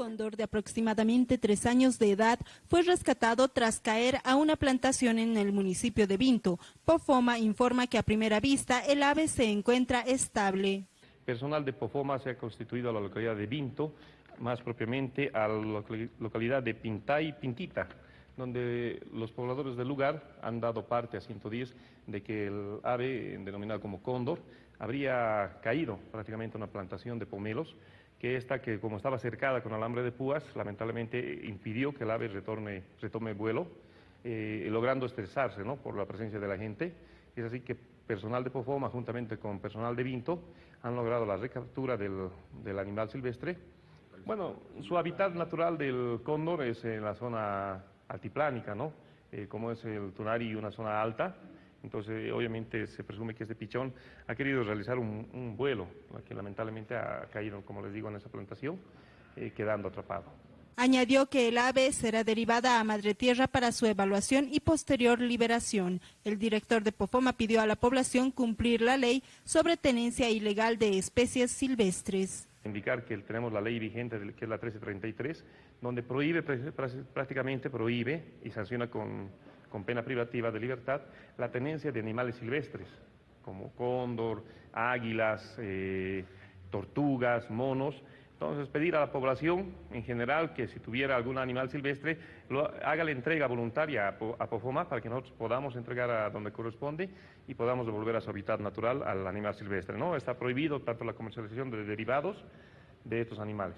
cóndor de aproximadamente tres años de edad fue rescatado tras caer a una plantación en el municipio de Vinto. Pofoma informa que a primera vista el ave se encuentra estable. Personal de Pofoma se ha constituido a la localidad de Vinto, más propiamente a la localidad de Pintay Pintita, donde los pobladores del lugar han dado parte a 110 de que el ave, denominado como cóndor, habría caído prácticamente en una plantación de pomelos, que esta, que como estaba cercada con alambre de púas, lamentablemente impidió que el ave retorne, retome vuelo, eh, logrando estresarse ¿no? por la presencia de la gente. Es así que personal de Pofoma, juntamente con personal de Vinto, han logrado la recaptura del, del animal silvestre. Bueno, su hábitat natural del cóndor es en la zona altiplánica, ¿no? Eh, como es el Tunari, una zona alta, entonces obviamente se presume que este pichón ha querido realizar un, vuelo, que lamentablemente ha caído, como les digo, en esa plantación, eh, quedando atrapado. Añadió que el ave será derivada a Madre Tierra para su evaluación y posterior liberación. El director de Pofoma pidió a la población cumplir la ley sobre tenencia ilegal de especies silvestres indicar que tenemos la ley vigente, que es la 1333, donde prohíbe, prácticamente prohíbe y sanciona con, pena privativa de libertad la tenencia de animales silvestres, como cóndor, águilas, eh, tortugas, monos, entonces, pedir a la población en general que si tuviera algún animal silvestre, lo, haga la entrega voluntaria a, Pofoma para que nosotros podamos entregar a donde corresponde y podamos devolver a su hábitat natural al animal silvestre. ¿no? Está prohibido tanto la comercialización de derivados de estos animales.